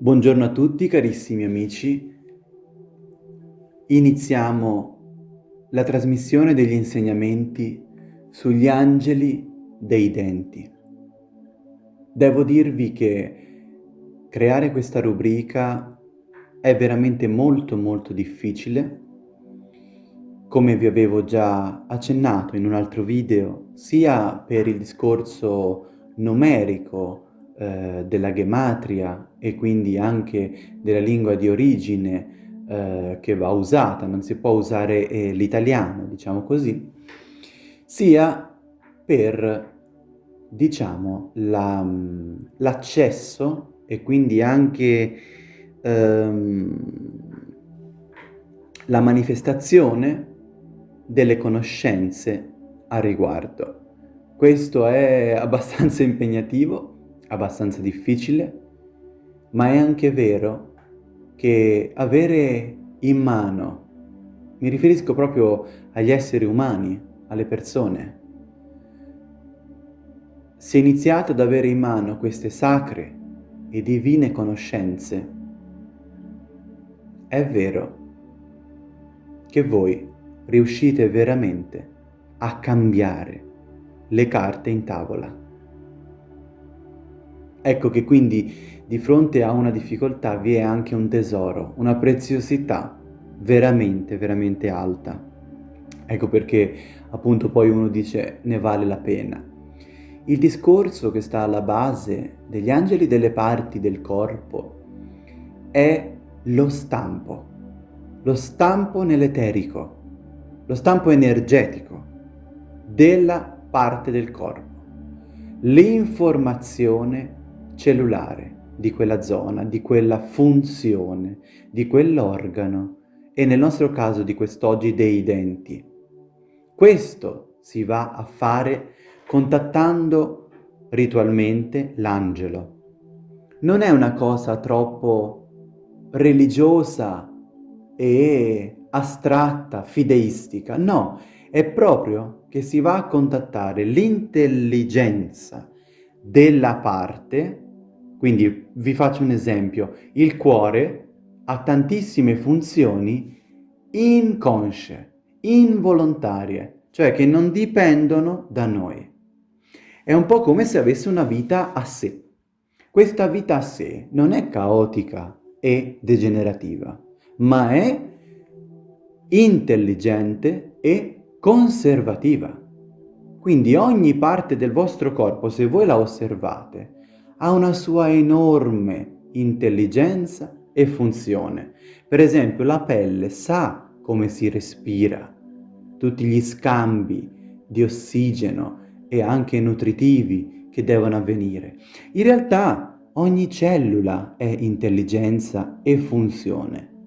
Buongiorno a tutti carissimi amici, iniziamo la trasmissione degli insegnamenti sugli angeli dei denti. Devo dirvi che creare questa rubrica è veramente molto molto difficile, come vi avevo già accennato in un altro video, sia per il discorso numerico eh, della gematria e quindi anche della lingua di origine eh, che va usata, non si può usare eh, l'italiano, diciamo così, sia per, diciamo, l'accesso la, e quindi anche ehm, la manifestazione delle conoscenze a riguardo. Questo è abbastanza impegnativo, abbastanza difficile, ma è anche vero che avere in mano, mi riferisco proprio agli esseri umani, alle persone, se iniziate ad avere in mano queste sacre e divine conoscenze, è vero che voi riuscite veramente a cambiare le carte in tavola. Ecco che quindi di fronte a una difficoltà vi è anche un tesoro, una preziosità veramente, veramente alta. Ecco perché appunto poi uno dice ne vale la pena. Il discorso che sta alla base degli angeli delle parti del corpo è lo stampo, lo stampo nell'eterico, lo stampo energetico della parte del corpo, l'informazione cellulare di quella zona, di quella funzione, di quell'organo e nel nostro caso di quest'oggi dei denti. Questo si va a fare contattando ritualmente l'angelo. Non è una cosa troppo religiosa e astratta, fideistica, no, è proprio che si va a contattare l'intelligenza della parte quindi vi faccio un esempio. Il cuore ha tantissime funzioni inconsce, involontarie, cioè che non dipendono da noi. È un po' come se avesse una vita a sé. Questa vita a sé non è caotica e degenerativa, ma è intelligente e conservativa. Quindi ogni parte del vostro corpo, se voi la osservate, ha una sua enorme intelligenza e funzione. Per esempio la pelle sa come si respira, tutti gli scambi di ossigeno e anche nutritivi che devono avvenire. In realtà ogni cellula è intelligenza e funzione,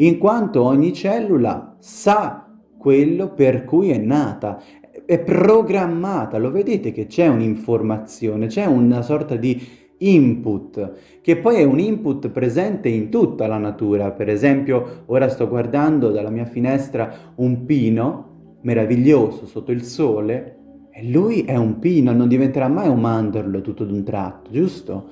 in quanto ogni cellula sa quello per cui è nata è programmata, lo vedete che c'è un'informazione, c'è una sorta di input, che poi è un input presente in tutta la natura. Per esempio, ora sto guardando dalla mia finestra un pino meraviglioso sotto il sole, e lui è un pino, non diventerà mai un mandorlo tutto d'un tratto, giusto?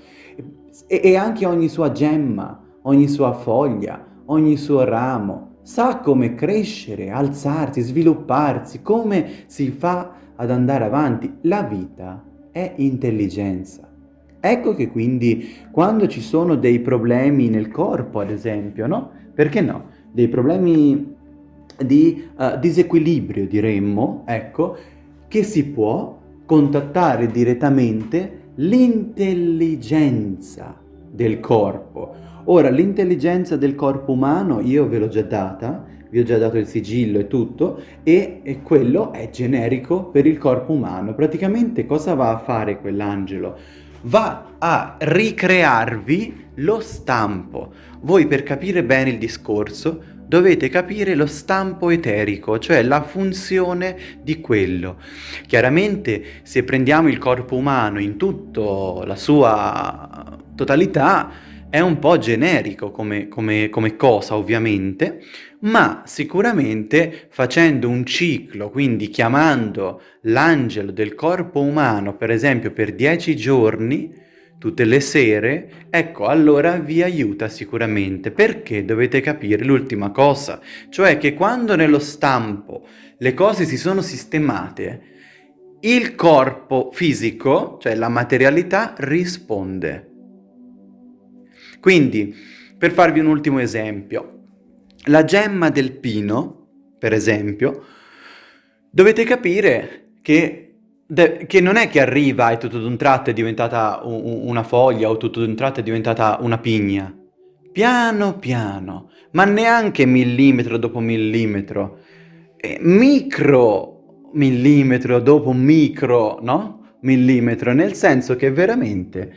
E, e anche ogni sua gemma, ogni sua foglia, ogni suo ramo, sa come crescere, alzarsi, svilupparsi, come si fa ad andare avanti. La vita è intelligenza. Ecco che quindi quando ci sono dei problemi nel corpo, ad esempio, no? Perché no? Dei problemi di uh, disequilibrio, diremmo, ecco, che si può contattare direttamente l'intelligenza del corpo Ora, l'intelligenza del corpo umano io ve l'ho già data, vi ho già dato il sigillo e tutto, e, e quello è generico per il corpo umano. Praticamente cosa va a fare quell'angelo? Va a ricrearvi lo stampo. Voi per capire bene il discorso dovete capire lo stampo eterico, cioè la funzione di quello. Chiaramente se prendiamo il corpo umano in tutta la sua totalità, è un po' generico come, come, come cosa ovviamente, ma sicuramente facendo un ciclo, quindi chiamando l'angelo del corpo umano, per esempio per dieci giorni, tutte le sere, ecco, allora vi aiuta sicuramente, perché dovete capire l'ultima cosa, cioè che quando nello stampo le cose si sono sistemate, il corpo fisico, cioè la materialità, risponde. Quindi, per farvi un ultimo esempio, la gemma del pino, per esempio, dovete capire che che non è che arriva e tutto d'un tratto è diventata una foglia o tutto d'un tratto è diventata una pigna. Piano piano, ma neanche millimetro dopo millimetro, eh, micro millimetro dopo micro, no? Millimetro, nel senso che veramente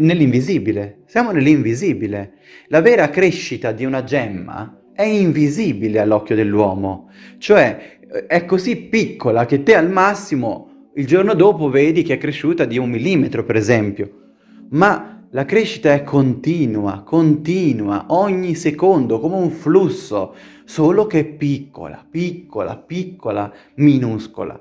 nell'invisibile, siamo nell'invisibile. La vera crescita di una gemma è invisibile all'occhio dell'uomo, cioè è così piccola che te al massimo il giorno dopo vedi che è cresciuta di un millimetro, per esempio. Ma la crescita è continua, continua, ogni secondo, come un flusso, solo che piccola, piccola, piccola, minuscola.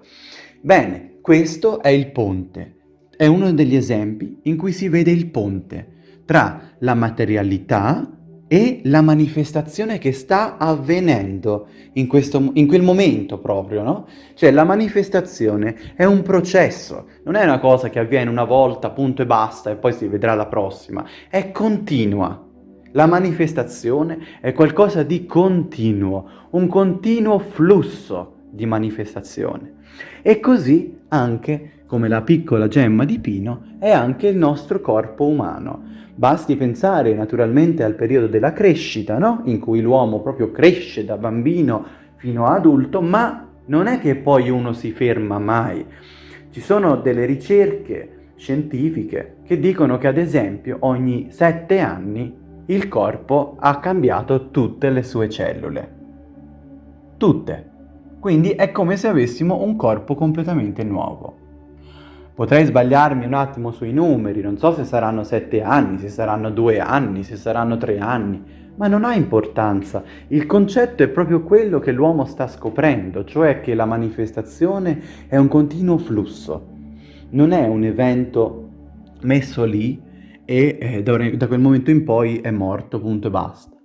Bene, questo è il ponte. È uno degli esempi in cui si vede il ponte tra la materialità e la manifestazione che sta avvenendo in, questo, in quel momento proprio, no? Cioè la manifestazione è un processo, non è una cosa che avviene una volta, punto e basta, e poi si vedrà la prossima, è continua. La manifestazione è qualcosa di continuo, un continuo flusso di manifestazione. E così anche, come la piccola gemma di pino, è anche il nostro corpo umano. Basti pensare naturalmente al periodo della crescita, no? in cui l'uomo proprio cresce da bambino fino a adulto, ma non è che poi uno si ferma mai. Ci sono delle ricerche scientifiche che dicono che ad esempio ogni sette anni il corpo ha cambiato tutte le sue cellule. Tutte. Quindi è come se avessimo un corpo completamente nuovo. Potrei sbagliarmi un attimo sui numeri, non so se saranno sette anni, se saranno due anni, se saranno tre anni, ma non ha importanza. Il concetto è proprio quello che l'uomo sta scoprendo, cioè che la manifestazione è un continuo flusso, non è un evento messo lì e eh, da quel momento in poi è morto, punto e basta.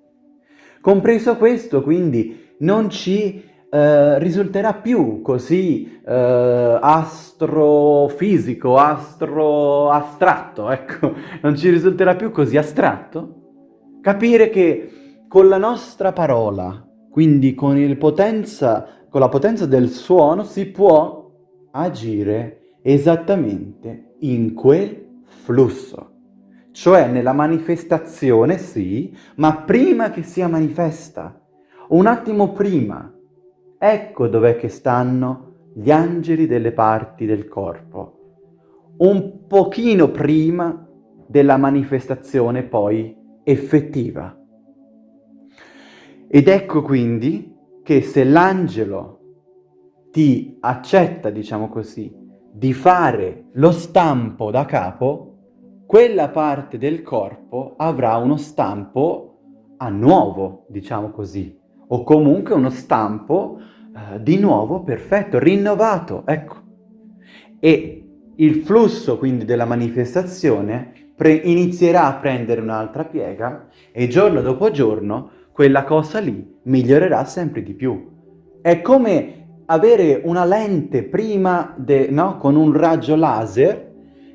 Compreso questo, quindi, non ci eh, risulterà più così eh, astrofisico, astro astratto, ecco, non ci risulterà più così astratto? Capire che con la nostra parola, quindi con, potenza, con la potenza del suono, si può agire esattamente in quel flusso. Cioè nella manifestazione, sì, ma prima che sia manifesta, un attimo prima, Ecco dov'è che stanno gli angeli delle parti del corpo, un pochino prima della manifestazione poi effettiva. Ed ecco quindi che se l'angelo ti accetta, diciamo così, di fare lo stampo da capo, quella parte del corpo avrà uno stampo a nuovo, diciamo così, o comunque uno stampo eh, di nuovo perfetto, rinnovato, ecco. E il flusso quindi della manifestazione inizierà a prendere un'altra piega e giorno dopo giorno quella cosa lì migliorerà sempre di più. È come avere una lente prima, de, no? con un raggio laser,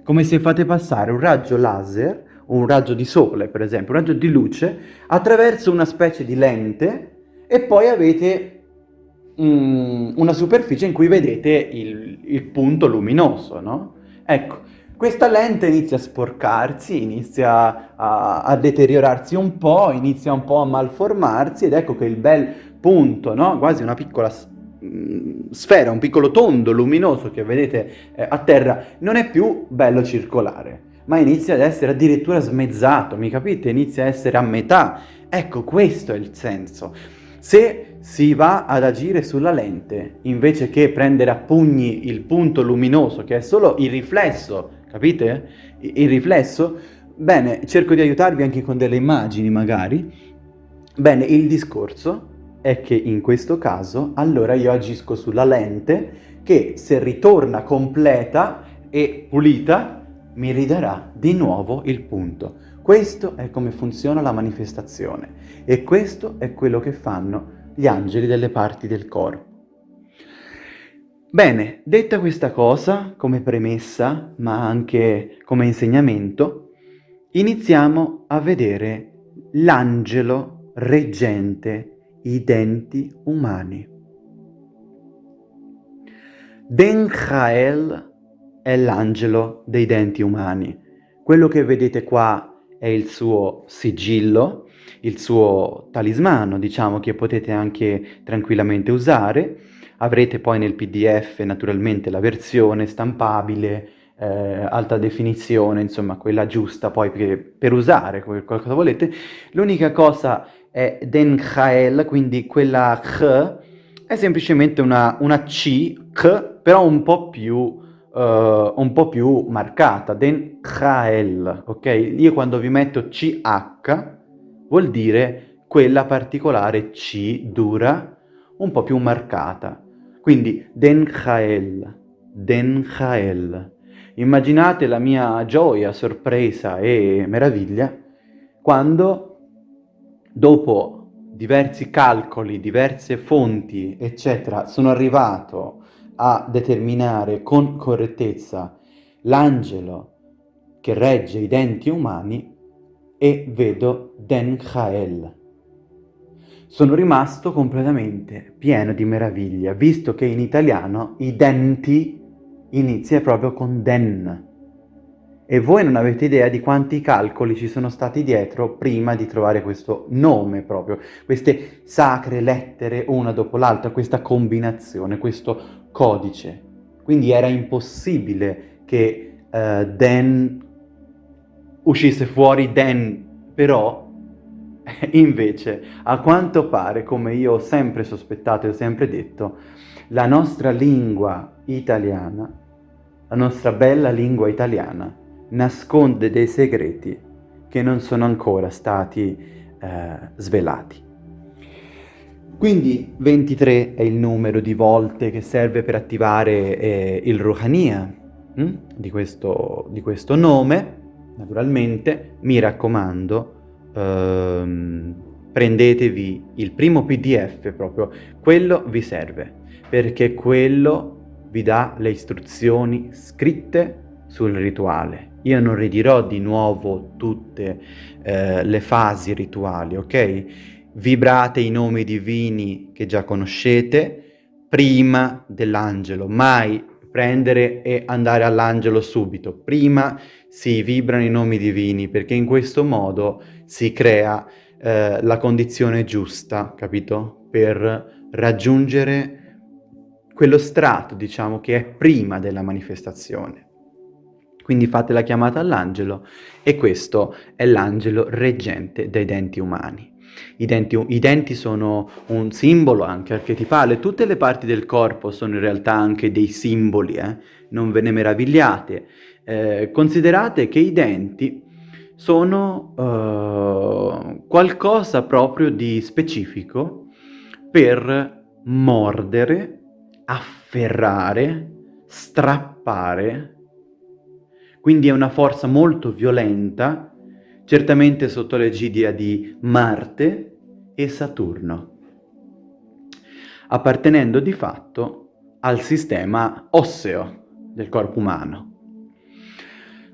come se fate passare un raggio laser, un raggio di sole per esempio, un raggio di luce, attraverso una specie di lente e poi avete mm, una superficie in cui vedete il, il punto luminoso, no? Ecco, questa lente inizia a sporcarsi, inizia a, a, deteriorarsi un po', inizia un po' a malformarsi ed ecco che il bel punto, no? quasi una piccola mm, sfera, un piccolo tondo luminoso che vedete eh, a terra, non è più bello circolare, ma inizia ad essere addirittura smezzato, mi capite? Inizia a essere a metà. Ecco, questo è il senso. Se si va ad agire sulla lente, invece che prendere a pugni il punto luminoso, che è solo il riflesso, capite? Il riflesso, Bene, cerco di aiutarvi anche con delle immagini magari. Bene, il discorso è che in questo caso allora io agisco sulla lente che se ritorna completa e pulita mi ridarà di nuovo il punto. Questo è come funziona la manifestazione e questo è quello che fanno gli angeli delle parti del corpo. Bene, detta questa cosa come premessa, ma anche come insegnamento, iniziamo a vedere l'angelo reggente i denti umani. Denchael è l'angelo dei denti umani. Quello che vedete qua è il suo sigillo, il suo talismano, diciamo, che potete anche tranquillamente usare. Avrete poi nel pdf naturalmente la versione stampabile, eh, alta definizione, insomma quella giusta poi per, per usare qualcosa volete. L'unica cosa è Den Khael, quindi quella K è semplicemente una, una C, K, però un po' più, uh, un po' più marcata, Den Khael, ok? Io quando vi metto CH vuol dire quella particolare C dura, un po' più marcata. Quindi Den Khael, Den Khael. Immaginate la mia gioia, sorpresa e meraviglia quando dopo diversi calcoli, diverse fonti, eccetera, sono arrivato a determinare con correttezza l'angelo che regge i denti umani e vedo Den Khael. Sono rimasto completamente pieno di meraviglia, visto che in italiano i denti inizia proprio con den. E voi non avete idea di quanti calcoli ci sono stati dietro prima di trovare questo nome proprio, queste sacre lettere una dopo l'altra, questa combinazione, questo codice. Quindi era impossibile che uh, den uscisse fuori den, però invece a quanto pare, come io ho sempre sospettato e ho sempre detto, la nostra lingua italiana, la nostra bella lingua italiana, nasconde dei segreti che non sono ancora stati eh, svelati. Quindi 23 è il numero di volte che serve per attivare eh, il Ruhania hm? di, questo, di, questo, nome. Naturalmente, mi raccomando, ehm, prendetevi il primo pdf proprio, quello vi serve perché quello vi dà le istruzioni scritte sul rituale. Io non ridirò di nuovo tutte eh, le fasi rituali, ok? Vibrate i nomi divini che già conoscete prima dell'angelo, mai prendere e andare all'angelo subito. Prima si vibrano i nomi divini perché in questo modo si crea eh, la condizione giusta, capito? Per raggiungere quello strato, diciamo, che è prima della manifestazione. Quindi fate la chiamata all'angelo e questo è l'angelo reggente dei denti umani. I denti, I denti, sono un simbolo anche archetipale, tutte le parti del corpo sono in realtà anche dei simboli, eh? non ve ne meravigliate. Eh, considerate che i denti sono uh, qualcosa proprio di specifico per mordere afferrare, strappare, quindi è una forza molto violenta, certamente sotto l'egidia di Marte e Saturno, appartenendo di fatto al sistema osseo del corpo umano.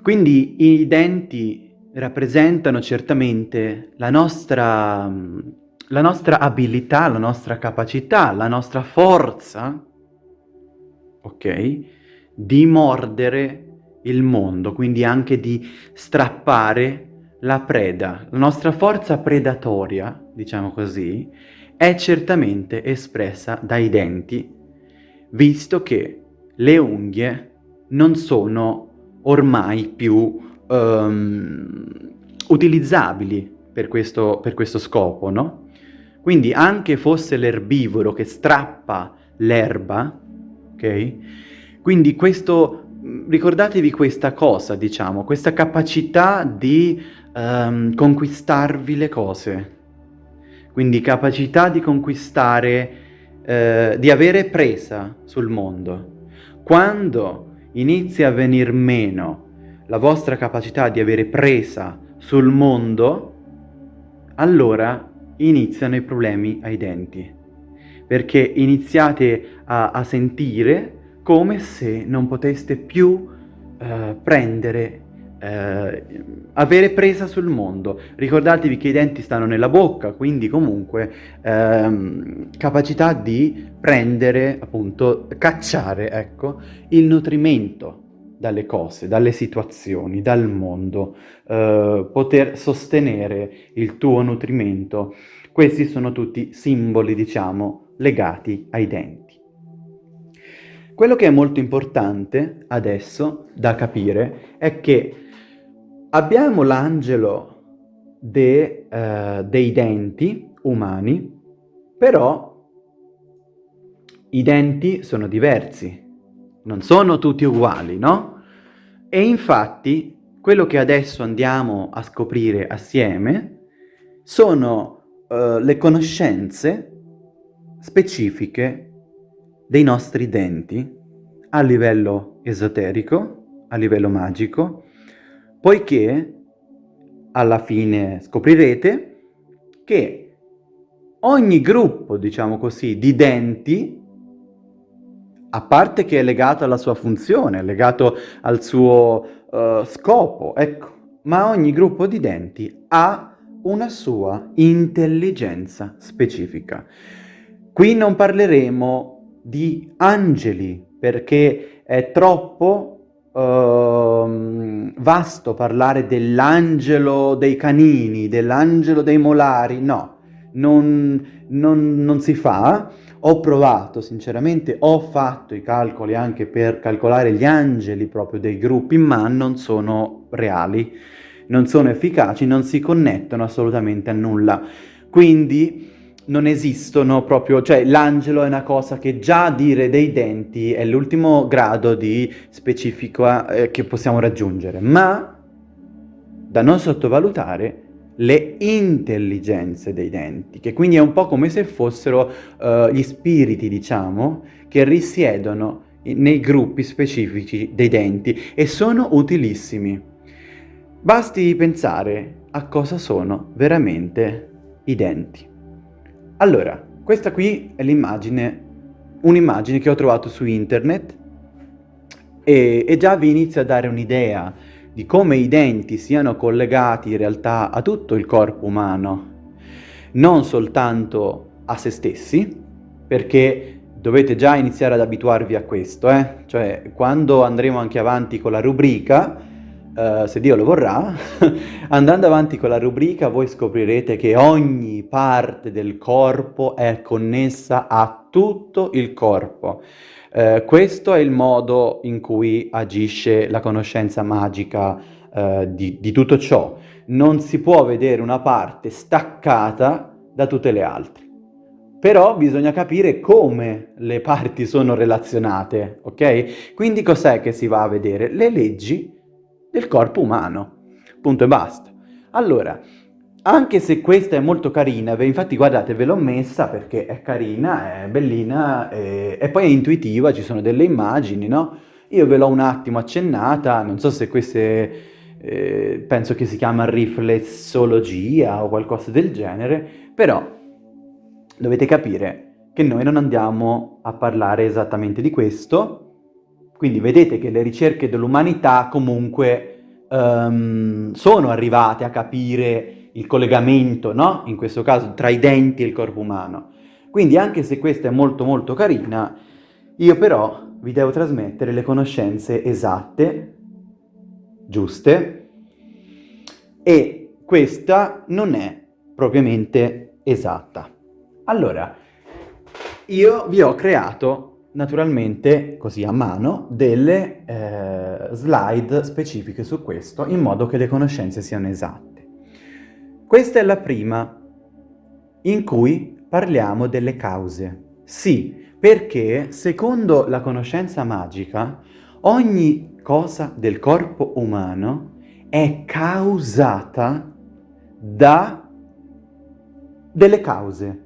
Quindi i denti rappresentano certamente la nostra, la nostra abilità, la nostra capacità, la nostra forza ok? Di mordere il mondo, quindi anche di strappare la preda. La nostra forza predatoria, diciamo così, è certamente espressa dai denti, visto che le unghie non sono ormai più um, utilizzabili per questo, per questo scopo, no? Quindi anche fosse l'erbivoro che strappa l'erba, ok? Quindi questo ricordatevi questa cosa, diciamo, questa capacità di um, conquistarvi le cose. Quindi capacità di conquistare, eh, di avere presa sul mondo. Quando inizia a venir meno la vostra capacità di avere presa sul mondo, allora iniziano i problemi ai denti. Perché iniziate a, a sentire come se non poteste più eh, prendere, eh, avere presa sul mondo. Ricordatevi che i denti stanno nella bocca, quindi comunque ehm, capacità di prendere, appunto, cacciare, ecco, il nutrimento dalle cose, dalle situazioni, dal mondo, eh, poter sostenere il tuo nutrimento. Questi sono tutti simboli, diciamo, legati ai denti. Quello che è molto importante adesso da capire è che abbiamo l'angelo de, uh, dei denti umani, però i denti sono diversi, non sono tutti uguali, no? E infatti quello che adesso andiamo a scoprire assieme sono uh, le conoscenze specifiche dei nostri denti a livello esoterico, a livello magico, poiché alla fine scoprirete che ogni gruppo, diciamo così, di denti, a parte che è legato alla sua funzione, legato al suo uh, scopo, ecco, ma ogni gruppo di denti ha una sua intelligenza specifica. Qui non parleremo di angeli, perché è troppo uh, vasto parlare dell'angelo dei canini, dell'angelo dei molari, no, non, non, non si fa. Ho provato, sinceramente, ho fatto i calcoli anche per calcolare gli angeli proprio dei gruppi, ma non sono reali, non sono efficaci, non si connettono assolutamente a nulla. Quindi non esistono proprio, cioè l'angelo è una cosa che già dire dei denti è l'ultimo grado di specifico eh, che possiamo raggiungere, ma da non sottovalutare le intelligenze dei denti, che quindi è un po' come se fossero uh, gli spiriti, diciamo, che risiedono nei gruppi specifici dei denti e sono utilissimi. Basti pensare a cosa sono veramente i denti. Allora, questa qui è l'immagine, un'immagine che ho trovato su internet e, e già vi inizia a dare un'idea di come i denti siano collegati in realtà a tutto il corpo umano, non soltanto a se stessi, perché dovete già iniziare ad abituarvi a questo, eh? cioè quando andremo anche avanti con la rubrica, Uh, se Dio lo vorrà, andando avanti con la rubrica voi scoprirete che ogni parte del corpo è connessa a tutto il corpo. Uh, questo è il modo in cui agisce la conoscenza magica uh, di, di tutto ciò. Non si può vedere una parte staccata da tutte le altre. Però bisogna capire come le parti sono relazionate, ok? Quindi cos'è che si va a vedere? Le leggi del corpo umano. Punto e basta. Allora, anche se questa è molto carina, infatti guardate ve l'ho messa perché è carina, è bellina e, e poi è intuitiva, ci sono delle immagini, no? Io ve l'ho un attimo accennata, non so se queste, eh, penso che si chiama riflessologia o qualcosa del genere, però dovete capire che noi non andiamo a parlare esattamente di questo, quindi vedete che le ricerche dell'umanità comunque um, sono arrivate a capire il collegamento, no? In questo caso tra i denti e il corpo umano. Quindi anche se questa è molto molto carina, io però vi devo trasmettere le conoscenze esatte, giuste, e questa non è propriamente esatta. Allora, io vi ho creato naturalmente, così a mano, delle eh, slide specifiche su questo, in modo che le conoscenze siano esatte. Questa è la prima, in cui parliamo delle cause. Sì, perché secondo la conoscenza magica, ogni cosa del corpo umano è causata da delle cause.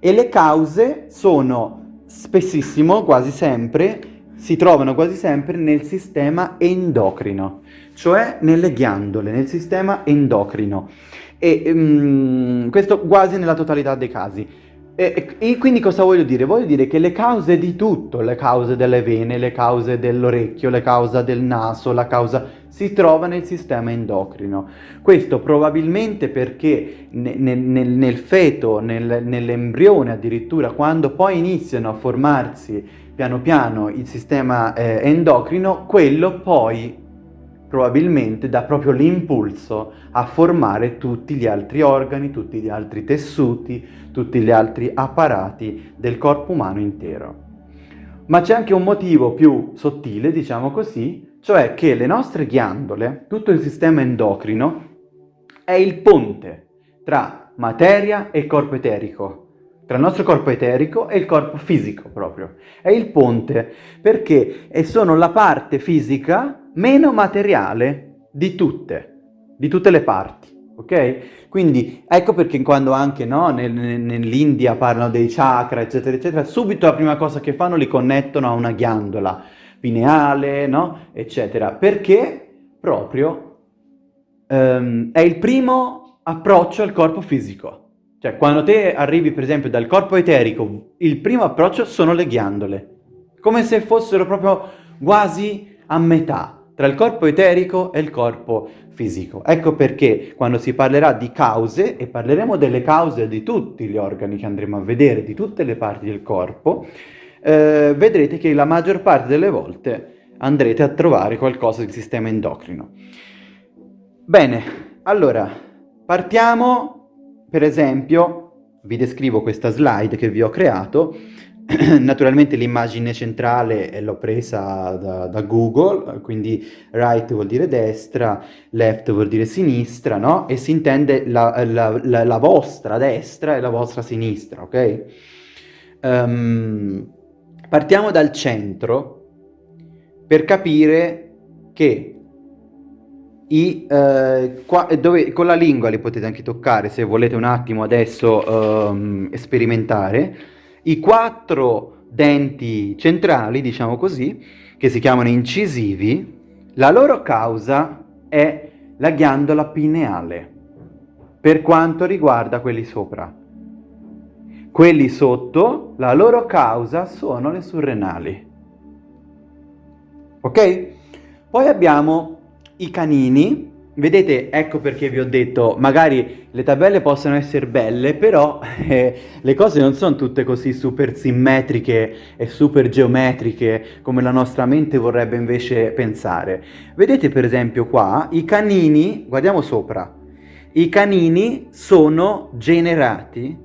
E le cause sono spessissimo, quasi sempre, si trovano quasi sempre nel sistema endocrino, cioè nelle ghiandole, nel sistema endocrino. E um, questo quasi nella totalità dei casi. E, e, quindi cosa voglio dire? Voglio dire che le cause di tutto, le cause delle vene, le cause dell'orecchio, le cause del naso, la causa si trova nel sistema endocrino. Questo probabilmente perché nel, nel, nel feto, nel, nell'embrione addirittura, quando poi iniziano a formarsi piano piano il sistema eh, endocrino, quello poi probabilmente dà proprio l'impulso a formare tutti gli altri organi, tutti gli altri tessuti, tutti gli altri apparati del corpo umano intero. Ma c'è anche un motivo più sottile, diciamo così, cioè che le nostre ghiandole, tutto il sistema endocrino, è il ponte tra materia e corpo eterico, tra il nostro corpo eterico e il corpo fisico proprio. È il ponte, perché sono la parte fisica meno materiale di tutte, di tutte le parti, ok? Quindi ecco perché quando anche no, nel, nell'India parlano dei chakra, eccetera, eccetera, subito la prima cosa che fanno li connettono a una ghiandola pineale, no? Eccetera, perché proprio um, è il primo approccio al corpo fisico. Cioè, quando te arrivi, per esempio, dal corpo eterico, il primo approccio sono le ghiandole. Come se fossero proprio quasi a metà tra il corpo eterico e il corpo fisico. Ecco perché quando si parlerà di cause, e parleremo delle cause di tutti gli organi che andremo a vedere, di tutte le parti del corpo, eh, vedrete che la maggior parte delle volte andrete a trovare qualcosa del sistema endocrino. Bene, allora, partiamo, per esempio, vi descrivo questa slide che vi ho creato, Naturalmente l'immagine centrale l'ho presa da, da, Google, quindi right vuol dire destra, left vuol dire sinistra, no? E si intende la, la, la, la vostra destra e la vostra sinistra, ok? Um, partiamo dal centro per capire che i, eh, qua, dove, con la lingua li potete anche toccare se volete un attimo adesso um, sperimentare i quattro denti centrali, diciamo così, che si chiamano incisivi, la loro causa è la ghiandola pineale, per quanto riguarda quelli sopra. Quelli sotto, la loro causa sono le surrenali. Ok? Poi abbiamo i canini, Vedete, ecco perché vi ho detto, magari le tabelle possono essere belle, però eh, le cose non sono tutte così super simmetriche e super geometriche come la nostra mente vorrebbe invece pensare. Vedete per esempio qua, i canini, guardiamo sopra, i canini sono generati,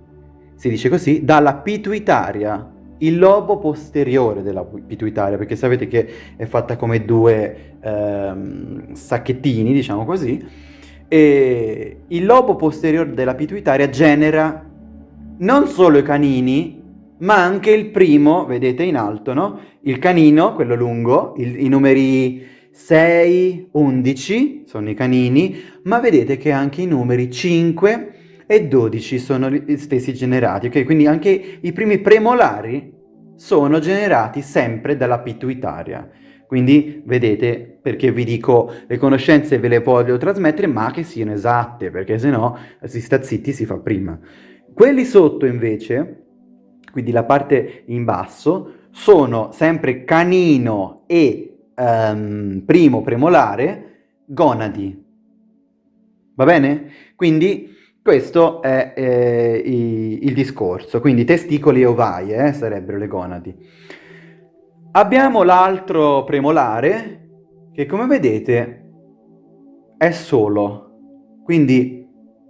si dice così, dalla pituitaria, il lobo posteriore della pituitaria, perché sapete che è fatta come due ehm, sacchettini, diciamo così, e il lobo posteriore della pituitaria genera non solo i canini, ma anche il primo, vedete in alto, no? Il canino, quello lungo, il, i numeri 6, 11 sono i canini, ma vedete che anche i numeri 5 e 12 sono gli stessi generati, ok? Quindi anche i primi premolari sono generati sempre dalla pituitaria. Quindi vedete perché vi dico le conoscenze ve le voglio trasmettere ma che siano esatte perché se no si sta zitti si fa prima. Quelli sotto invece, quindi la parte in basso, sono sempre canino e um, primo premolare gonadi. Va bene? Quindi questo è eh, i, il discorso, quindi testicoli e ovaie eh, sarebbero le gonadi. Abbiamo l'altro premolare che come vedete è solo, quindi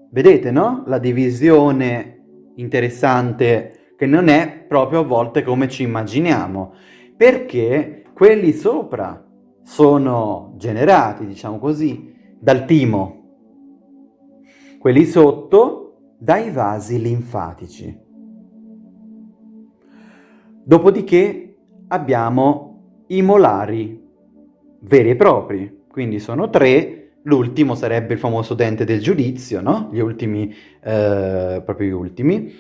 vedete no? La divisione interessante che non è proprio a volte come ci immaginiamo, perché quelli sopra sono generati, diciamo così, dal timo, quelli sotto dai vasi linfatici. Dopodiché abbiamo i molari. veri e propri, quindi sono tre, l'ultimo sarebbe il famoso dente del giudizio, no? Gli ultimi, eh, proprio gli ultimi.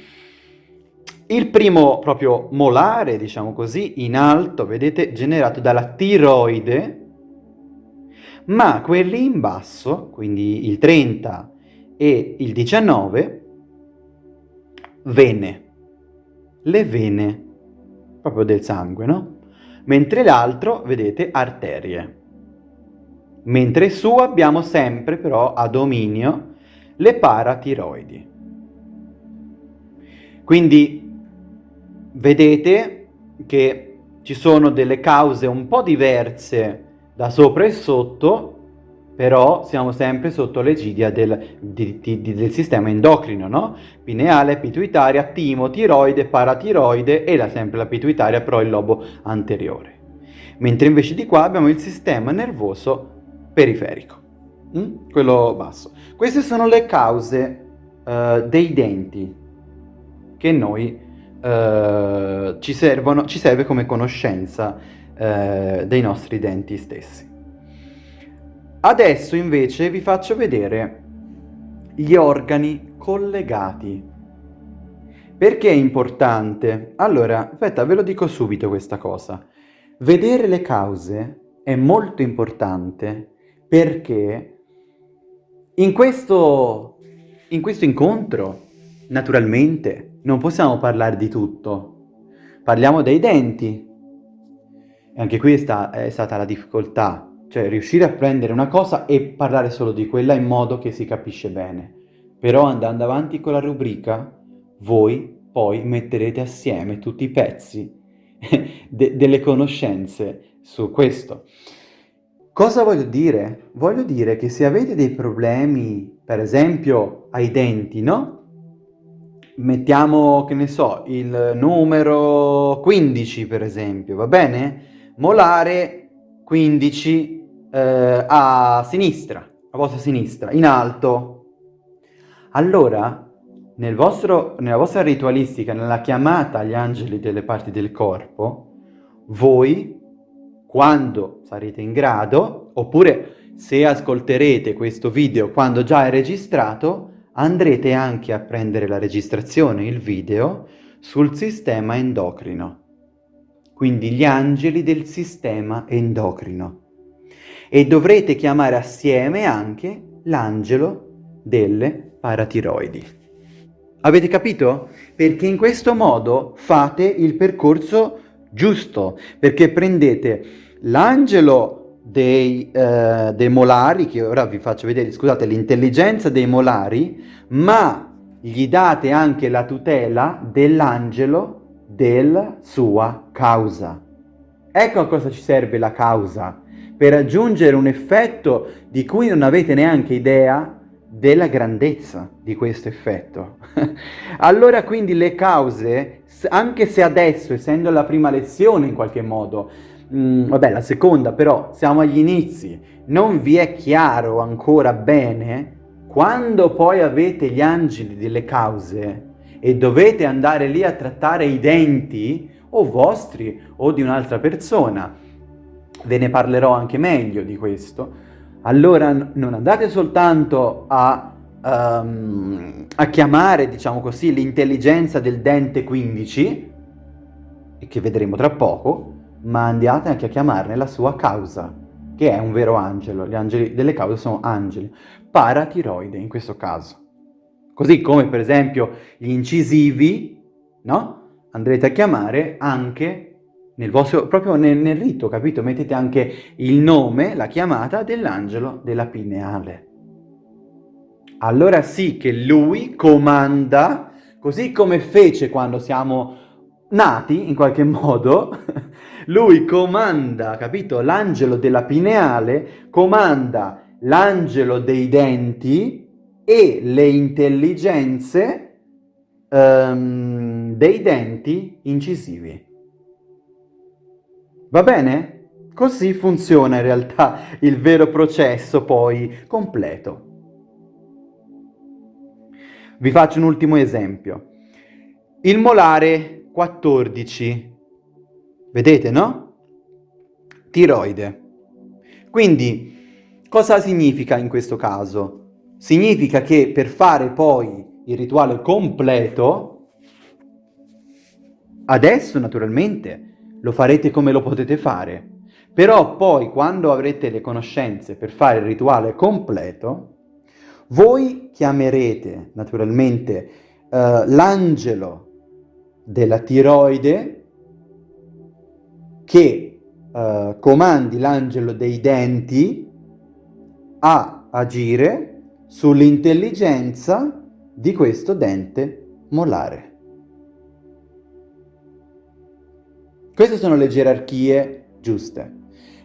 Il primo proprio molare, diciamo così, in alto, vedete, generato dalla tiroide, ma quelli in basso, quindi il 30 e il 19, vene, le vene proprio del sangue, no? Mentre l'altro, vedete, arterie. Mentre su abbiamo sempre però a dominio le paratiroidi. Quindi vedete che ci sono delle cause un po' diverse da sopra e sotto, però siamo sempre sotto l'egidia del, del, sistema endocrino, no? Pineale, pituitaria, timo, tiroide, paratiroide e la, sempre la pituitaria, però il lobo anteriore. Mentre invece di qua abbiamo il sistema nervoso periferico, mm? quello basso. Queste sono le cause uh, dei denti che noi uh, ci, servono, ci serve come conoscenza uh, dei nostri denti stessi. Adesso invece vi faccio vedere gli organi collegati. Perché è importante? Allora, aspetta, ve lo dico subito questa cosa. Vedere le cause è molto importante perché in questo, in questo incontro, naturalmente, non possiamo parlare di tutto. Parliamo dei denti. E anche qui è, sta, è stata la difficoltà cioè riuscire a prendere una cosa e parlare solo di quella in modo che si capisce bene. Però andando avanti con la rubrica, voi poi metterete assieme tutti i pezzi de delle conoscenze su questo. Cosa voglio dire? Voglio dire che se avete dei problemi, per esempio ai denti, no? Mettiamo, che ne so, il numero 15 per esempio, va bene? Molare 15 eh, a sinistra, a vostra sinistra, in alto. Allora, nel vostro, nella vostra ritualistica, nella chiamata agli angeli delle parti del corpo, voi, quando sarete in grado, oppure se ascolterete questo video quando già è registrato, andrete anche a prendere la registrazione, il video, sul sistema endocrino. Quindi gli angeli del sistema endocrino e dovrete chiamare assieme anche l'angelo delle paratiroidi. Avete capito? Perché in questo modo fate il percorso giusto, perché prendete l'angelo dei, eh, dei molari, che ora vi faccio vedere, scusate, l'intelligenza dei molari, ma gli date anche la tutela dell'angelo della sua causa. Ecco a cosa ci serve la causa per raggiungere un effetto di cui non avete neanche idea della grandezza di questo effetto. allora quindi le cause, anche se adesso, essendo la prima lezione in qualche modo, mh, mm, vabbè la seconda però, siamo agli inizi, non vi è chiaro ancora bene, quando poi avete gli angeli delle cause e dovete andare lì a trattare i denti, o vostri o di un'altra persona, ve ne parlerò anche meglio di questo, allora non andate soltanto a, um, a chiamare, diciamo così, l'intelligenza del dente 15, che vedremo tra poco, ma andate anche a chiamarne la sua causa, che è un vero angelo. Gli angeli delle cause sono angeli, paratiroide in questo caso. Così come per esempio gli incisivi, no? Andrete a chiamare anche nel vostro, proprio nel, nel rito, capito? Mettete anche il nome, la chiamata dell'angelo della pineale. Allora sì che lui comanda, così come fece quando siamo nati, in qualche modo, lui comanda, capito? L'angelo della pineale comanda l'angelo dei denti e le intelligenze um, dei denti incisivi. Va bene? Così funziona in realtà il vero processo poi completo. Vi faccio un ultimo esempio. Il molare 14, vedete no? Tiroide. Quindi, cosa significa in questo caso? Significa che per fare poi il rituale completo, adesso naturalmente lo farete come lo potete fare, però poi quando avrete le conoscenze per fare il rituale completo, voi chiamerete naturalmente uh, l'angelo della tiroide che uh, comandi l'angelo dei denti a agire sull'intelligenza di questo dente molare. Queste sono le gerarchie giuste.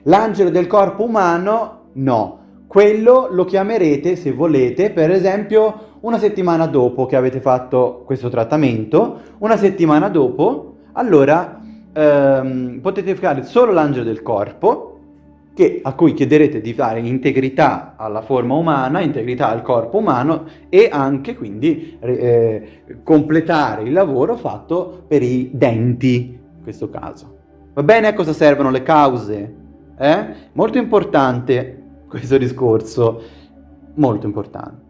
L'angelo del corpo umano no. Quello lo chiamerete, se volete, per esempio una settimana dopo che avete fatto questo trattamento, una settimana dopo, allora ehm, potete fare solo l'angelo del corpo, che, a cui chiederete di dare integrità alla forma umana, integrità al corpo umano e anche quindi eh, completare il lavoro fatto per i denti, questo caso. Va bene a cosa servono le cause? Eh? Molto importante questo discorso molto importante.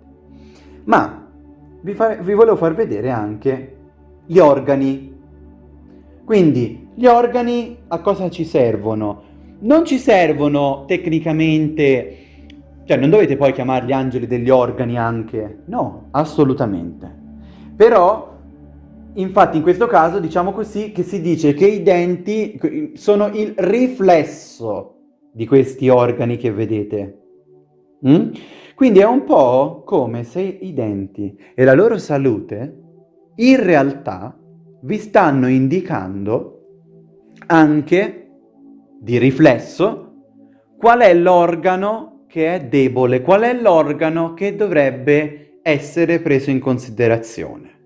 Ma vi, fa, vi volevo far vedere anche gli organi. Quindi gli organi a cosa ci servono? Non ci servono tecnicamente, cioè non dovete poi chiamarli angeli degli organi anche, no, assolutamente. Però, infatti in questo caso diciamo così che si dice che i denti sono il riflesso di questi organi che vedete. Mm? Quindi è un po' come se i denti e la loro salute in realtà vi stanno indicando anche di riflesso qual è l'organo che è debole, qual è l'organo che dovrebbe essere preso in considerazione.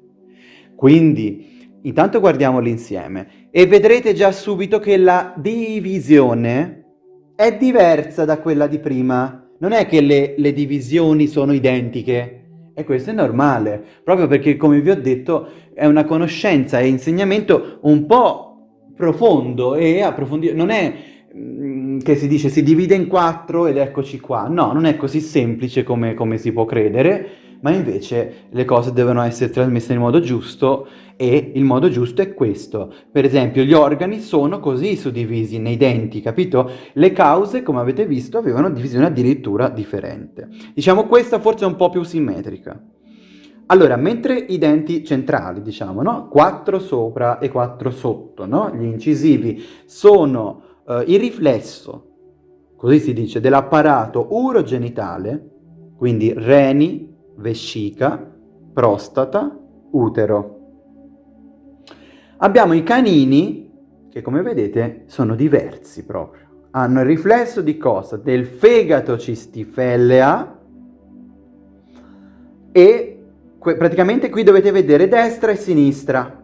Quindi intanto guardiamoli insieme e vedrete già subito che la divisione è diversa da quella di prima. Non è che le, le divisioni sono identiche, e questo è normale, proprio perché, come vi ho detto, è una conoscenza e insegnamento un po' profondo e approfondito. Non è mm, che si dice si divide in quattro ed eccoci qua. No, non è così semplice come, come si può credere, ma invece le cose devono essere trasmesse in modo giusto e il modo giusto è questo. Per esempio gli organi sono così suddivisi nei denti, capito? Le cause, come avete visto, avevano divisione addirittura differente. Diciamo questa forse è un po' più simmetrica. Allora, mentre i denti centrali, diciamo, no? 4 sopra e 4 sotto, no? Gli incisivi sono uh, il riflesso, così si dice, dell'apparato urogenitale, quindi reni, vescica, prostata, utero. Abbiamo i canini, che come vedete sono diversi proprio. Hanno il riflesso di cosa? Del fegato cistifellea e praticamente qui dovete vedere destra e sinistra.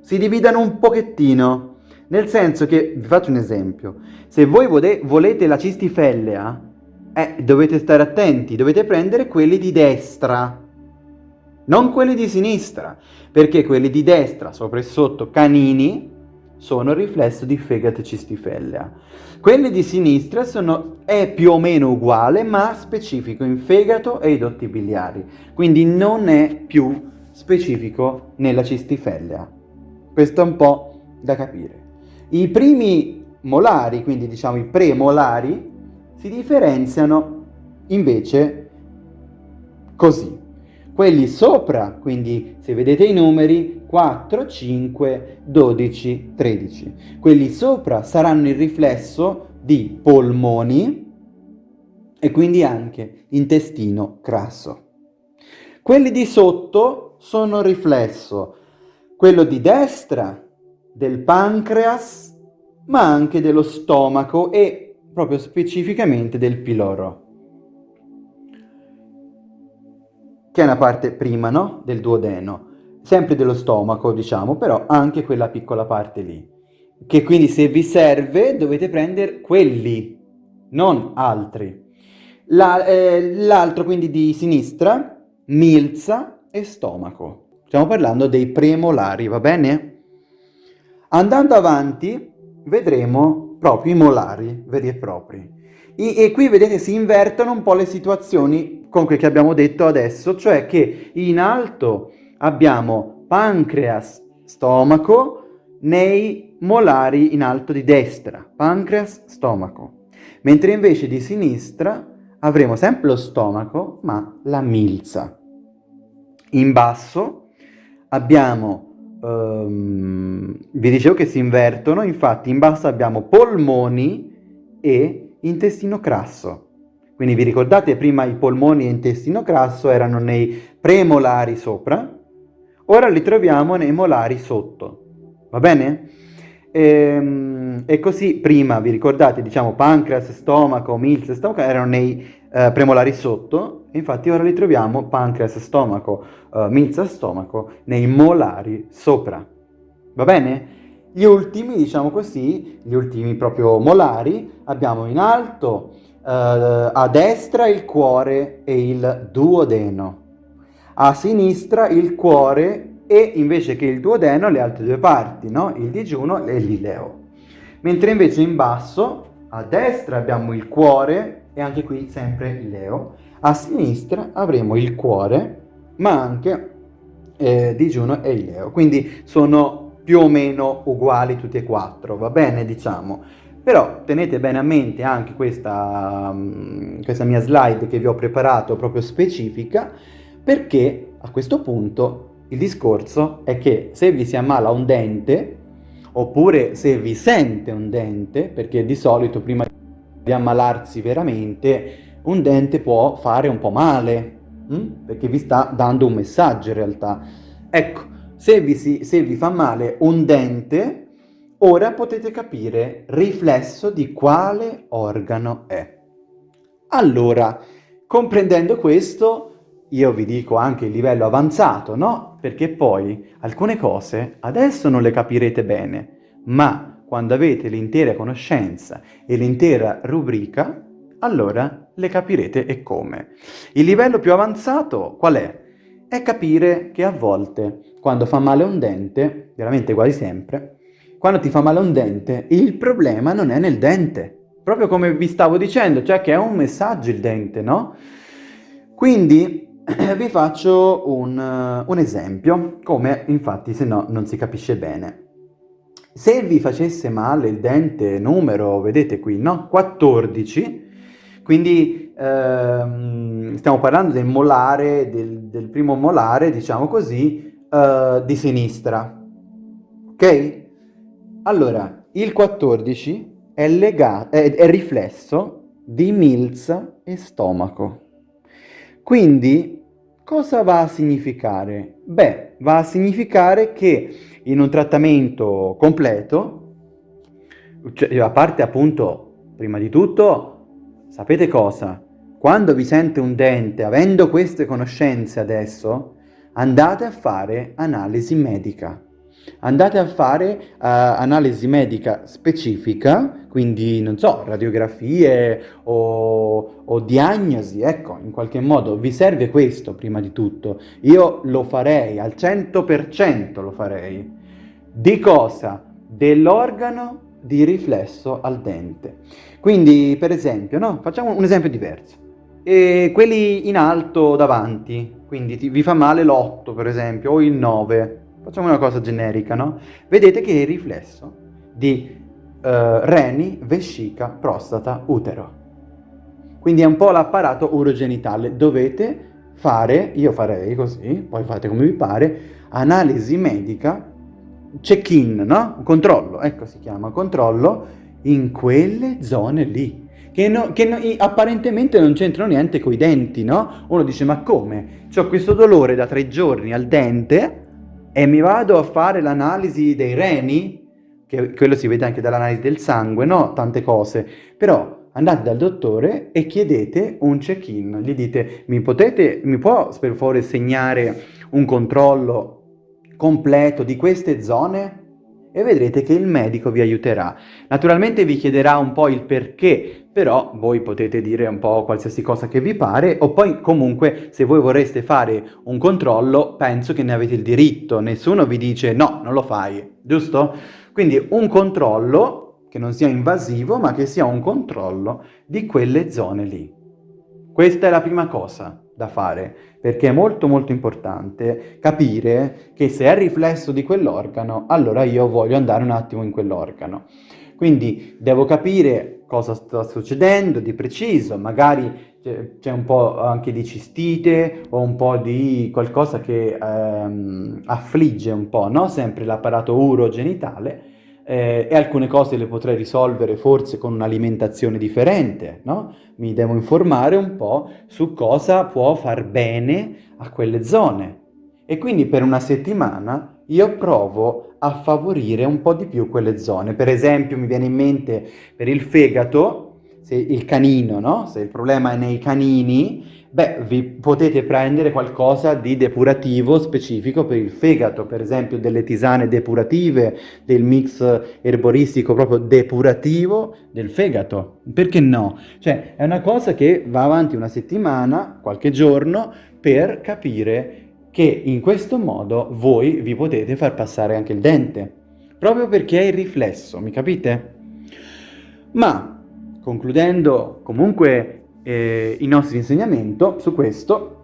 Si dividono un pochettino, nel senso che, vi faccio un esempio, se voi volete la cistifellea, eh, dovete stare attenti, dovete prendere quelli di destra, non quelli di sinistra, perché quelli di destra, sopra e sotto, canini, sono il riflesso di fegato e cistifellea. Quelli di sinistra sono, è più o meno uguale, ma specifico in fegato e i dotti biliari, quindi non è più specifico nella cistifellea. Questo è un po' da capire. I primi molari, quindi diciamo i premolari, si differenziano invece così. Quelli sopra, quindi se vedete i numeri 4, 5, 12, 13. Quelli sopra saranno il riflesso di polmoni e quindi anche intestino grasso. Quelli di sotto sono riflesso, quello di destra del pancreas, ma anche dello stomaco e proprio specificamente del piloro, che è una parte prima, no? Del duodeno, sempre dello stomaco, diciamo, però anche quella piccola parte lì, che quindi se vi serve dovete prendere quelli, non altri. L'altro eh, quindi di sinistra, milza e stomaco. Stiamo parlando dei premolari, va bene? Andando avanti vedremo proprio i molari veri e propri. E, e qui vedete si invertono un po' le situazioni con quel che abbiamo detto adesso, cioè che in alto abbiamo pancreas, stomaco, nei molari in alto di destra, pancreas, stomaco, mentre invece di sinistra avremo sempre lo stomaco, ma la milza. In basso abbiamo, um, vi dicevo che si invertono, infatti in basso abbiamo polmoni e intestino crasso. Quindi vi ricordate prima i polmoni e intestino crasso erano nei premolari sopra, ora li troviamo nei molari sotto. Va bene? E, ehm, e così prima, vi ricordate, diciamo pancreas, stomaco, milza, stomaco erano nei eh, premolari sotto, infatti ora li troviamo pancreas, stomaco, eh, milza, stomaco nei molari sopra. Va bene? Gli ultimi, diciamo così, gli ultimi proprio molari, abbiamo in alto eh, a destra il cuore e il duodeno, a sinistra il cuore e invece che il duodeno le altre due parti, no? il digiuno e l'ileo. Mentre invece in basso, a destra abbiamo il cuore e anche qui sempre il leo, a sinistra avremo il cuore ma anche eh, digiuno e il leo, quindi sono più o meno uguali tutti e quattro, va bene diciamo. Però tenete bene a mente anche questa, um, questa mia slide che vi ho preparato proprio specifica perché a questo punto il discorso è che se vi si ammala un dente, oppure se vi sente un dente, perché di solito prima di ammalarsi veramente, un dente può fare un po' male, hm? perché vi sta dando un messaggio in realtà. Ecco, se vi, si, se vi fa male un dente, ora potete capire riflesso di quale organo è. Allora, comprendendo questo, io vi dico anche il livello avanzato, no? Perché poi alcune cose adesso non le capirete bene, ma quando avete l'intera conoscenza e l'intera rubrica, allora le capirete e come. Il livello più avanzato qual è? È capire che a volte, quando fa male un dente, veramente quasi sempre, quando ti fa male un dente, il problema non è nel dente. Proprio come vi stavo dicendo, cioè che è un messaggio il dente, no? Quindi vi faccio un, un esempio, come infatti se no non si capisce bene. Se vi facesse male il dente numero, vedete qui, no? 14, quindi ehm, stiamo parlando del molare, del, del, primo molare, diciamo così, eh, di sinistra. Ok? Allora, il 14 è, legato, è, è riflesso di milza e stomaco. Quindi cosa va a significare? Beh, va a significare che in un trattamento completo, cioè, a parte appunto, prima di tutto, sapete cosa? Quando vi sente un dente, avendo queste conoscenze adesso, andate a fare analisi medica andate a fare uh, analisi medica specifica, quindi non so, radiografie o, o, diagnosi, ecco, in qualche modo vi serve questo prima di tutto. Io lo farei, al 100% lo farei. Di cosa? Dell'organo di riflesso al dente. Quindi, per esempio, no? Facciamo un esempio diverso. E quelli in alto davanti, quindi ti, vi fa male l'8 per esempio, o il 9, Facciamo una cosa generica, no? Vedete che è il riflesso di uh, reni, vescica, prostata, utero. Quindi è un po' l'apparato urogenitale. Dovete fare, io farei così, poi fate come vi pare, analisi medica, check-in, no? Controllo, ecco si chiama, controllo in quelle zone lì. Che, no, che no, apparentemente non c'entrano niente con i denti, no? Uno dice, ma come? Ho questo dolore da tre giorni al dente, e mi vado a fare l'analisi dei reni, che quello si vede anche dall'analisi del sangue, no? Tante cose. Però andate dal dottore e chiedete un check-in. Gli dite, mi, potete, mi può per favore segnare un controllo completo di queste zone? E vedrete che il medico vi aiuterà. Naturalmente vi chiederà un po' il perché, però voi potete dire un po' qualsiasi cosa che vi pare, o poi comunque se voi vorreste fare un controllo, penso che ne avete il diritto, nessuno vi dice no, non lo fai, giusto? Quindi un controllo che non sia invasivo, ma che sia un controllo di quelle zone lì. Questa è la prima cosa da fare, perché è molto molto importante capire che se è riflesso di quell'organo, allora io voglio andare un attimo in quell'organo. Quindi devo capire cosa sta succedendo di preciso, magari c'è un po' anche di cistite o un po' di qualcosa che ehm, affligge un po', no? Sempre l'apparato urogenitale eh, e alcune cose le potrei risolvere forse con un'alimentazione differente, no? Mi devo informare un po' su cosa può far bene a quelle zone. E quindi per una settimana io provo a favorire un po' di più quelle zone. Per esempio mi viene in mente per il fegato, se il canino, no? Se il problema è nei canini, beh, vi potete prendere qualcosa di depurativo specifico per il fegato, per esempio delle tisane depurative, del mix erboristico proprio depurativo del fegato. Perché no? Cioè, è una cosa che va avanti una settimana, qualche giorno, per capire che in questo modo voi vi potete far passare anche il dente, proprio perché è il riflesso, mi capite? Ma concludendo comunque eh, il nostro insegnamento su questo,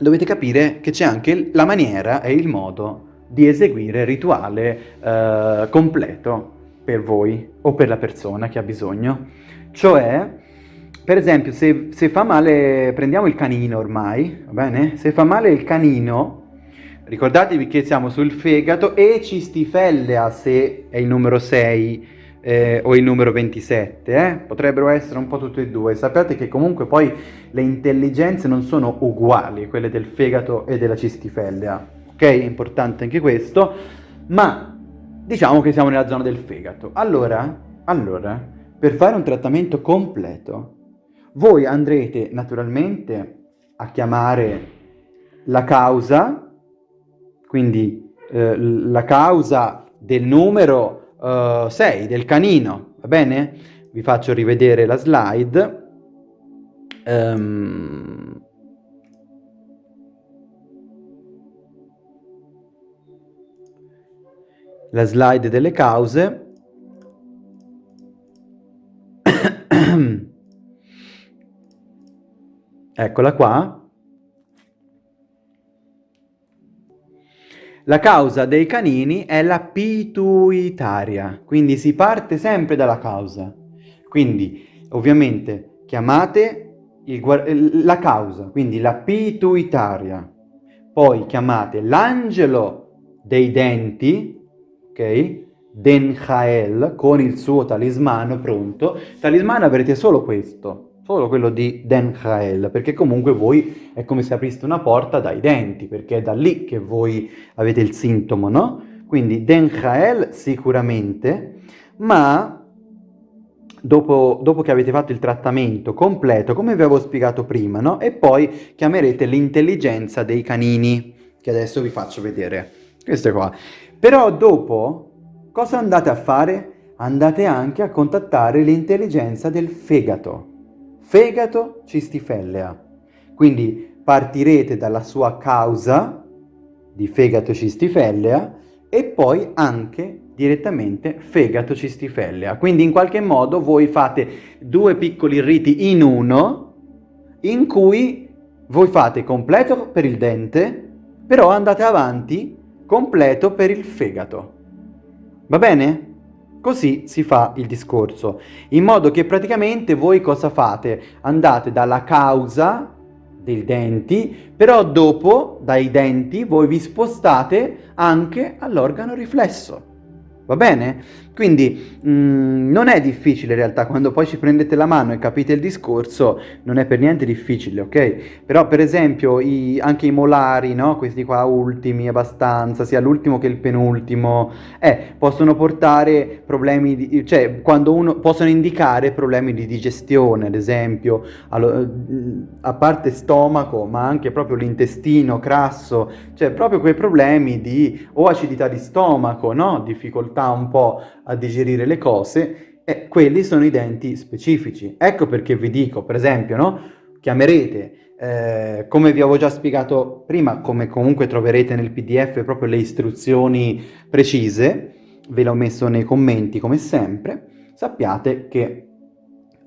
dovete capire che c'è anche la maniera e il modo di eseguire il rituale eh, completo per voi o per la persona che ha bisogno. Cioè, per esempio, se, se fa male, prendiamo il canino ormai, va bene? Se fa male il canino, ricordatevi che siamo sul fegato e cistifellea se è il numero 6 eh, o il numero 27, eh? potrebbero essere un po' tutte e due. Sappiate che comunque poi le intelligenze non sono uguali, quelle del fegato e della cistifellea, ok? È importante anche questo, ma diciamo che siamo nella zona del fegato. Allora, allora, per fare un trattamento completo, voi andrete naturalmente a chiamare la causa, quindi eh, la causa del numero 6 uh, del canino, va bene? Vi faccio rivedere la slide. Um, la slide delle cause. Eccola qua. La causa dei canini è la pituitaria, quindi si parte sempre dalla causa. Quindi, ovviamente, chiamate il, la causa, quindi la pituitaria. Poi chiamate l'angelo dei denti, ok? Denjael, con il suo talismano pronto. Talismano avrete solo questo, solo quello di Den Hael, perché comunque voi è come se apriste una porta dai denti, perché è da lì che voi avete il sintomo, no? Quindi Den Hael sicuramente, ma dopo, dopo, che avete fatto il trattamento completo, come vi avevo spiegato prima, no? E poi chiamerete l'intelligenza dei canini, che adesso vi faccio vedere. Questo qua. Però dopo, cosa andate a fare? Andate anche a contattare l'intelligenza del fegato fegato cistifellea. Quindi partirete dalla sua causa di fegato cistifellea e poi anche direttamente fegato cistifellea. Quindi in qualche modo voi fate due piccoli riti in uno in cui voi fate completo per il dente, però andate avanti completo per il fegato. Va bene? Così si fa il discorso, in modo che praticamente voi cosa fate? Andate dalla causa dei denti, però dopo dai denti voi vi spostate anche all'organo riflesso. Va bene? Quindi mh, mm, non è difficile in realtà, quando poi ci prendete la mano e capite il discorso, non è per niente difficile, ok? Però per esempio i, anche i molari, no? Questi qua ultimi abbastanza, sia l'ultimo che il penultimo, eh, possono portare problemi, di, cioè quando uno, possono indicare problemi di digestione, ad esempio, allo, mm, a parte stomaco, ma anche proprio l'intestino crasso, cioè proprio quei problemi di o acidità di stomaco, no? Difficoltà un po' a digerire le cose, e quelli sono i denti specifici. Ecco perché vi dico, per esempio, no? chiamerete, eh, come vi avevo già spiegato prima, come comunque troverete nel pdf proprio le istruzioni precise, ve l'ho messo nei commenti come sempre, sappiate che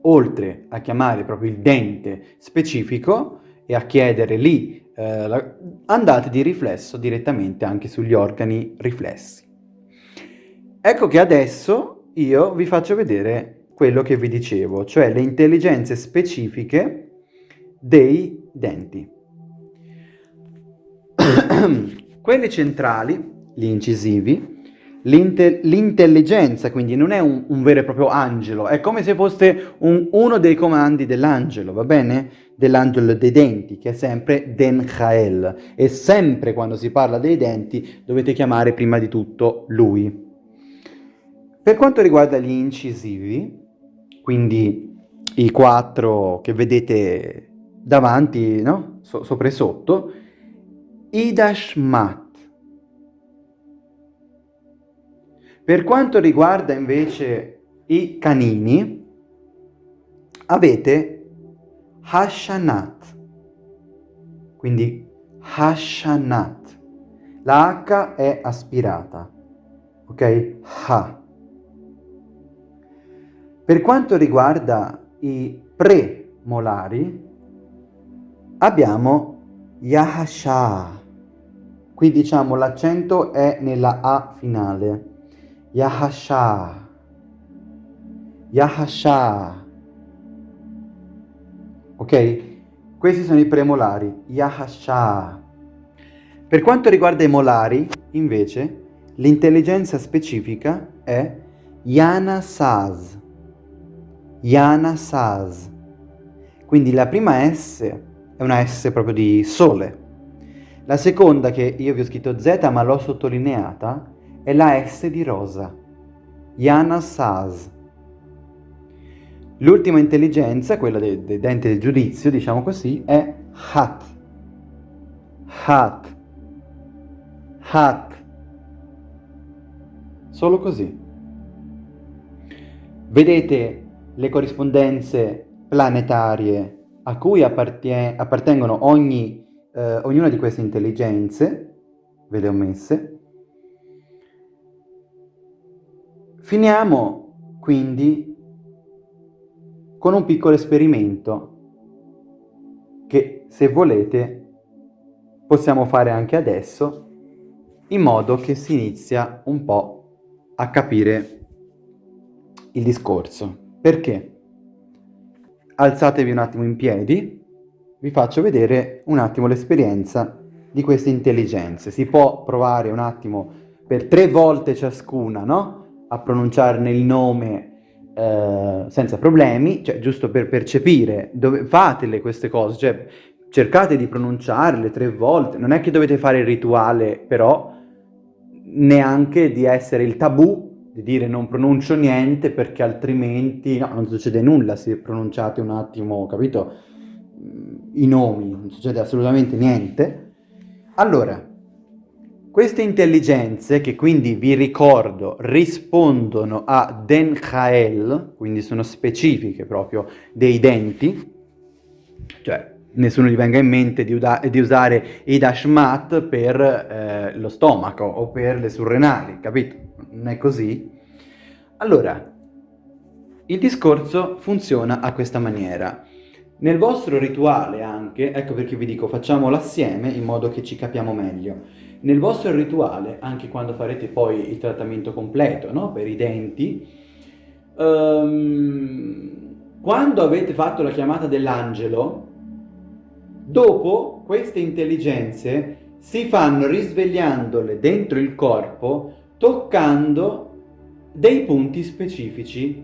oltre a chiamare proprio il dente specifico e a chiedere lì, eh, andate di riflesso direttamente anche sugli organi riflessi. Ecco che adesso io vi faccio vedere quello che vi dicevo, cioè le intelligenze specifiche dei denti. Quelli centrali, gli incisivi, L'inte- l'intelligenza quindi non è un, un, vero e proprio angelo, è come se fosse un, uno dei comandi dell'angelo, va bene? Dell'angelo dei denti, che è sempre Den Chael. E sempre quando si parla dei denti dovete chiamare prima di tutto lui. Per quanto riguarda gli incisivi, quindi i quattro che vedete davanti, no? So- sopra e sotto, Idashmat Per quanto riguarda invece i canini, avete Hashanat, quindi Hashanat. La H è aspirata, ok? Ha. Per quanto riguarda i premolari, abbiamo Yahasha, qui diciamo l'accento è nella A finale Yahasha. Yahasha. Ok? Questi sono i premolari. Yahasha. Per quanto riguarda i molari, invece, l'intelligenza specifica è Yana Saz. Yana Saz. Quindi la prima S è una S proprio di sole. La seconda, che io vi ho scritto Z ma l'ho sottolineata, è la S di rosa. Yana Saz. L'ultima intelligenza, quella dei, dei denti del giudizio, diciamo così, è Hat. Hat. Hat. Solo così. Vedete le corrispondenze planetarie a cui appartengono ogni, eh, ognuna di queste intelligenze, ve le ho messe, Finiamo quindi con un piccolo esperimento che se volete possiamo fare anche adesso in modo che si inizia un po' a capire il discorso. Perché? Alzatevi un attimo in piedi, vi faccio vedere un attimo l'esperienza di queste intelligenze. Si può provare un attimo per tre volte ciascuna, no? a pronunciarne il nome eh, senza problemi, cioè giusto per percepire, dove, fatele queste cose, cioè cercate di pronunciarle tre volte, non è che dovete fare il rituale però neanche di essere il tabù di dire non pronuncio niente perché altrimenti no, non succede nulla se pronunciate un attimo, capito, i nomi, non succede assolutamente niente. Allora, queste intelligenze, che quindi vi ricordo rispondono a Den Khael, quindi sono specifiche proprio dei denti, cioè nessuno gli venga in mente di, di usare i Dashmat per eh, lo stomaco o per le surrenali, capito? Non è così? Allora, il discorso funziona a questa maniera. Nel vostro rituale anche, ecco perché vi dico facciamolo assieme in modo che ci capiamo meglio. Nel vostro rituale, anche quando farete poi il trattamento completo no? per i denti, um, quando avete fatto la chiamata dell'angelo, dopo queste intelligenze si fanno risvegliandole dentro il corpo, toccando dei punti specifici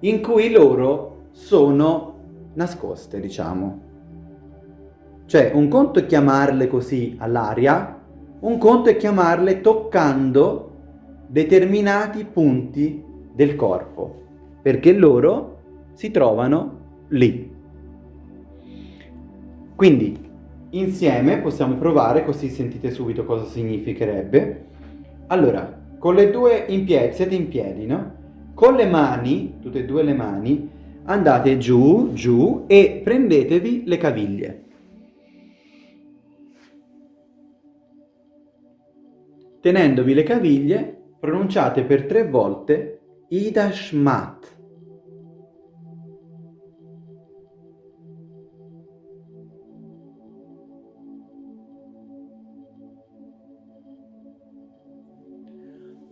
in cui loro sono nascoste, diciamo. Cioè, un conto è chiamarle così all'aria, un conto è chiamarle toccando determinati punti del corpo, perché loro si trovano lì. Quindi, insieme possiamo provare, così sentite subito cosa significherebbe. Allora, con le due in piedi, siete in piedi, no? Con le mani, tutte e due le mani, andate giù, giù e prendetevi le caviglie. Tenendovi le caviglie, pronunciate per tre volte Ida Shmat.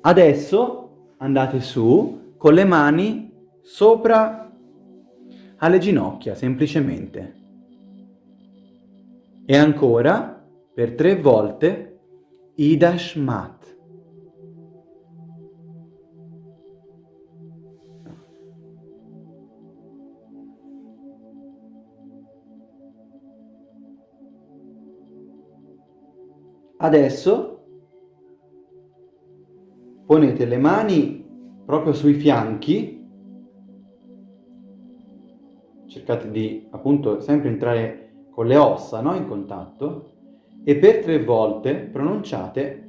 Adesso andate su con le mani sopra alle ginocchia, semplicemente. E ancora, per tre volte, Idashmat. Adesso ponete le mani proprio sui fianchi, cercate di appunto sempre entrare con le ossa no? in contatto e per tre volte pronunciate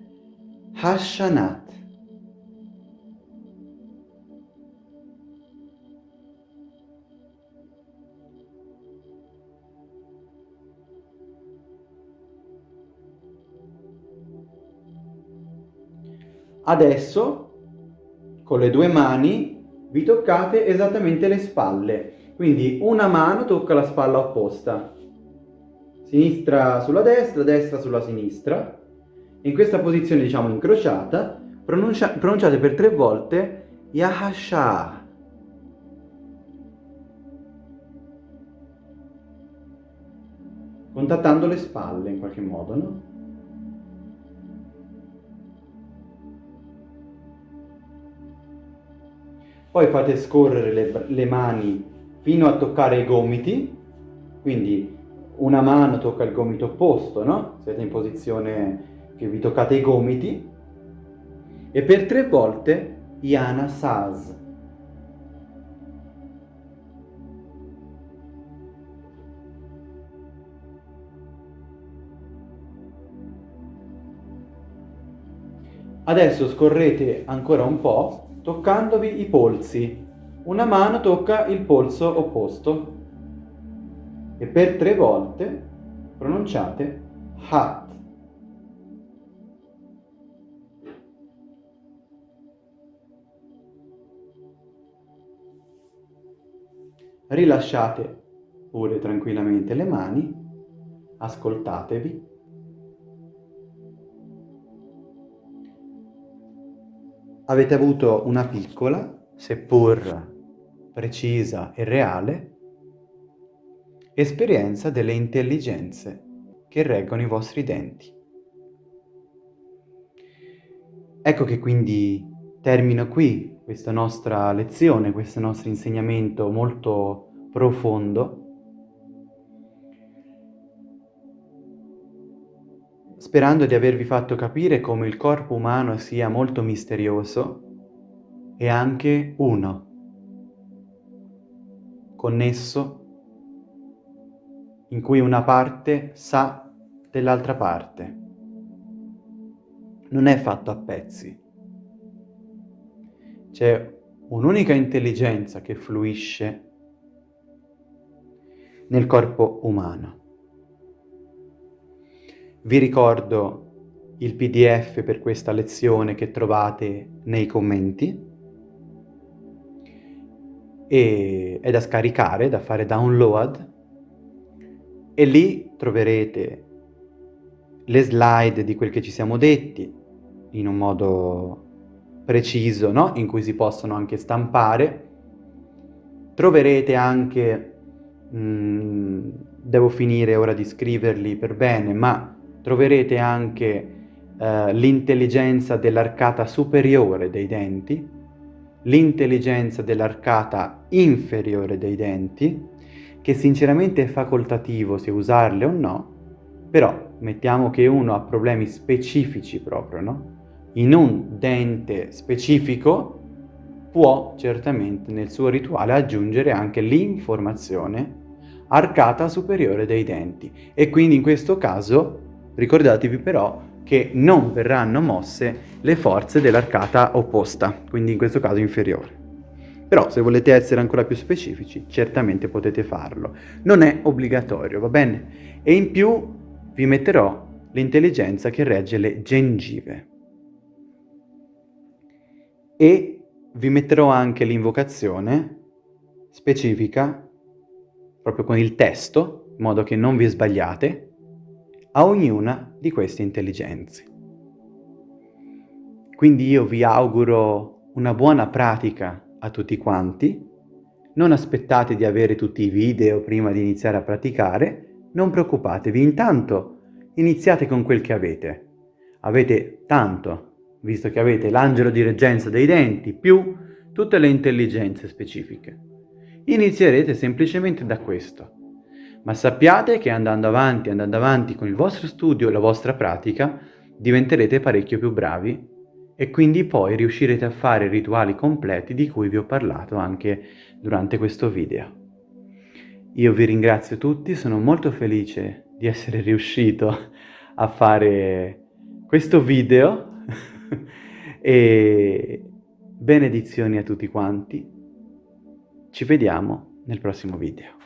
Hashanat. Adesso, con le due mani, vi toccate esattamente le spalle. Quindi una mano tocca la spalla opposta. Sinistra sulla destra, destra sulla sinistra. In questa posizione, diciamo, incrociata, pronuncia pronunciate per tre volte Yahasha. Contattando le spalle in qualche modo, no? Poi fate scorrere le, le mani fino a toccare i gomiti, quindi una mano tocca il gomito opposto, no? Siete in posizione che vi toccate i gomiti. E per tre volte Yana Saz. Adesso scorrete ancora un po' toccandovi i polsi. Una mano tocca il polso opposto e per tre volte pronunciate hat. Rilasciate pure tranquillamente le mani, ascoltatevi avete avuto una piccola, seppur precisa e reale, esperienza delle intelligenze che reggono i vostri denti. Ecco che quindi termino qui questa nostra lezione, questo nostro insegnamento molto profondo sperando di avervi fatto capire come il corpo umano sia molto misterioso e anche uno, connesso, in cui una parte sa dell'altra parte. Non è fatto a pezzi. C'è un'unica intelligenza che fluisce nel corpo umano. Vi ricordo il pdf per questa lezione che trovate nei commenti e è da scaricare, da fare download e lì troverete le slide di quel che ci siamo detti in un modo preciso, no? in cui si possono anche stampare. Troverete anche, mh, mm, devo finire ora di scriverli per bene, ma troverete anche eh, l'intelligenza dell'arcata superiore dei denti, l'intelligenza dell'arcata inferiore dei denti, che sinceramente è facoltativo se usarle o no, però mettiamo che uno ha problemi specifici proprio, no? In un dente specifico può certamente nel suo rituale aggiungere anche l'informazione arcata superiore dei denti e quindi in questo caso Ricordatevi però che non verranno mosse le forze dell'arcata opposta, quindi in questo caso inferiore. Però se volete essere ancora più specifici, certamente potete farlo. Non è obbligatorio, va bene? E in più vi metterò l'intelligenza che regge le gengive. E vi metterò anche l'invocazione specifica, proprio con il testo, in modo che non vi sbagliate, a ognuna di queste intelligenze. quindi io vi auguro una buona pratica a tutti quanti. Non aspettate di avere tutti i video prima di iniziare a praticare, non preoccupatevi, intanto iniziate con quel che avete. Avete tanto, visto che avete l'angelo di reggenza dei denti più tutte le intelligenze specifiche. Inizierete semplicemente da questo. Ma sappiate che andando avanti, andando avanti con il vostro studio e la vostra pratica, diventerete parecchio più bravi e quindi poi riuscirete a fare i rituali completi di cui vi ho parlato anche durante questo video. Io vi ringrazio tutti, sono molto felice di essere riuscito a fare questo video e benedizioni a tutti quanti. Ci vediamo nel prossimo video.